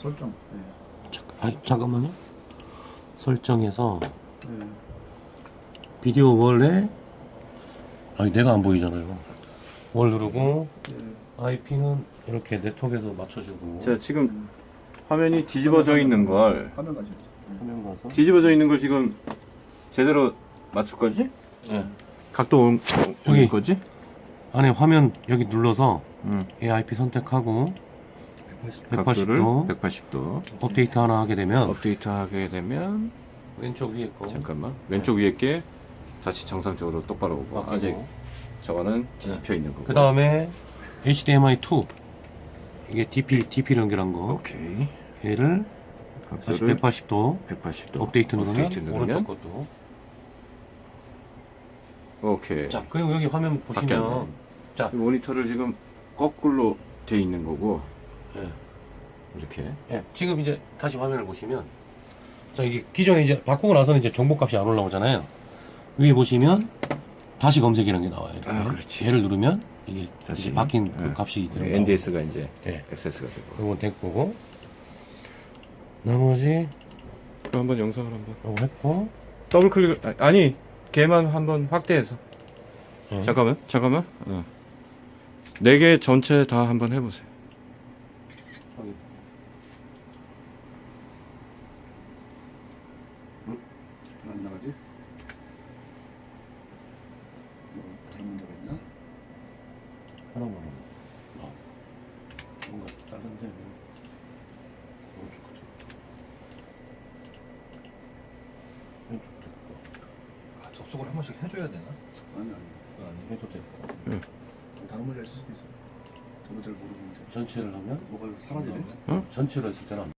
설정. 네. 잠, 아, 잠깐만요. 설정에서 네. 비디오 월에 아니 내가 안 보이잖아요. 월 누르고 네. IP는 이렇게 네트워크에서 맞춰주고 자 지금 화면이 뒤집어져 있는 걸 화면 가지고. 네. 화면 가서 뒤집어져 있는 걸 지금 제대로 맞출 거지? 네. 각도 올, 여기. 올 거지? 안에 화면 여기 눌러서 응. AIP 선택하고 180도. 180도 업데이트 하나 하게 되면 업데이트 하게 되면 왼쪽 위에 거. 잠깐만. 왼쪽 위에 게 다시 정상적으로 똑바로 오고 바뀌고. 아직 저거는 뒤집혀 있는 거고. 그 다음에 HDMI 2 이게 DP DP를 연결한 거. 오케이. 얘를 다시 각도를 180도. 180도. 업데이트 누르면 업데이트 누르면 오른쪽 것도. 오케이. 자 그리고 여기 화면 보시면 바뀌었네. 자. 이 모니터를 지금 거꾸로 돼 있는 거고 예. 이렇게 예, 지금 이제 다시 화면을 보시면 자 이게 기존에 이제 바꾸고 나서는 이제 정보값이 안 올라오잖아요. 위에 보시면 다시 검색이라는 게 나와요. 이렇게. 아, 그렇지. 얘를 누르면 이게 다시. 이제 바뀐 그 예. 값이 들어가고 NDS가 이제 예. 액세스가 되고 이건 됐고 나머지 그럼 한번 영상을 한번 이거 했고 더블 클릭 아, 아니 걔만 한번 확대해서 예. 잠깐만 잠깐만 어. 네개 전체 다 한번 해보세요 확인. 안 나가지? 뭐 다른 문제가 있나? 하나만 어. 뭔가 다른데 뭐. 오른쪽 끝에 왼쪽 됐고 아, 접속을 한 번씩 해줘야 되나? 아니 아니. 아니 해도 됐고 다른 문제가 있을 수도 있어요. 모르는. 전체를 하면 뭐가 사라지네? 전체로 했을 때는 안